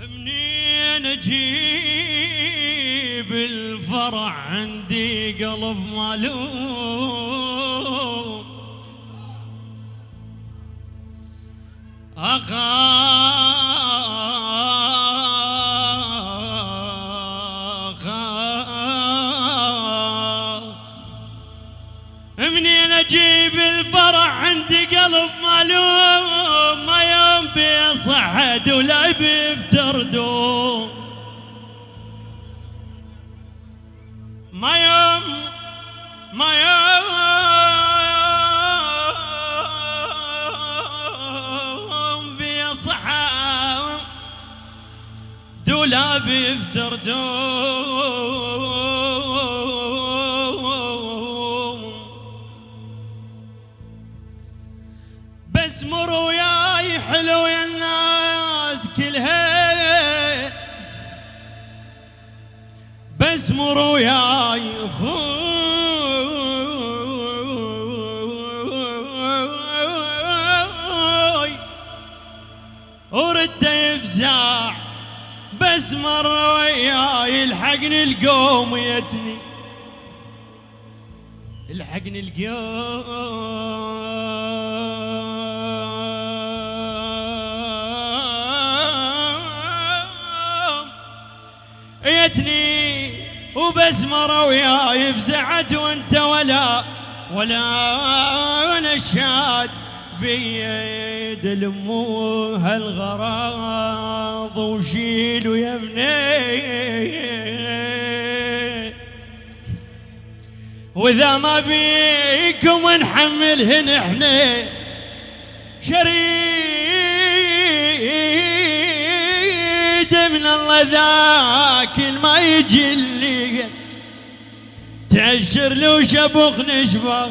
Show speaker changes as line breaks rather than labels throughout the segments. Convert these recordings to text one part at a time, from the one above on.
منين أجيب الفرح عندي قلب مالوم أخاف بيصعد ولا بيفتر دوم ما يوم ما يوم بيصحى دولا بيفتر دوم بس مر حلو يا الناس كلها. بس مر وياي خوي ورد يفزع. بس مر وياي الحقني القوم يتني. الحقني القوم. يتني وبس مر وياي فزعت وانت ولا ولا نشاد بيد الامو هالغراض وشيلوا يا ابني. وإذا ما بيكم نحملهن إحنا شريد من الله ذاك ما يجي اللي تعشر لو شبخ نشبه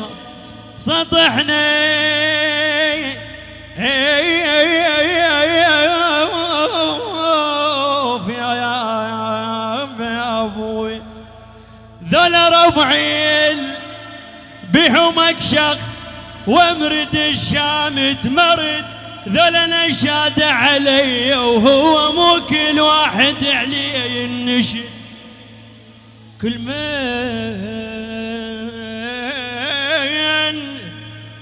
سطحنا. ذول ربعي وامرد الشام تمرد. ذول نشاد علي وهو مو كل واحد عليه ينشد كل من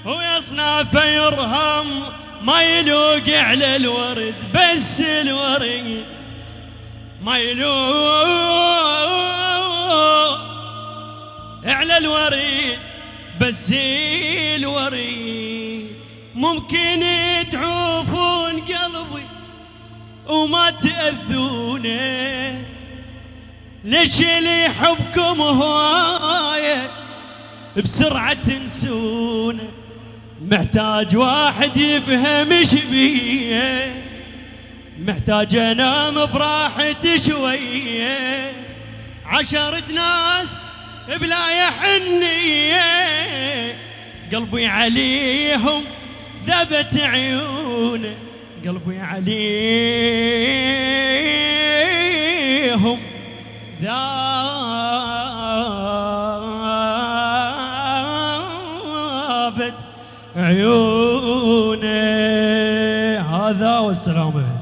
ويصنع يرهم ما يلوق على الورد بس الورد ما يلوق على الوريد بس الوريد ممكن تعوفون قلبي وما تأذونه. ليش اللي يحبكم هواية بسرعة تنسونه محتاج واحد يفهم إيش بيه محتاج أنام براحتي شوية. عشرة ناس بلا يحنية. قلبي عليهم ذبت عيونه قلبي عليهم. ذابت عيونه هذا والسلامه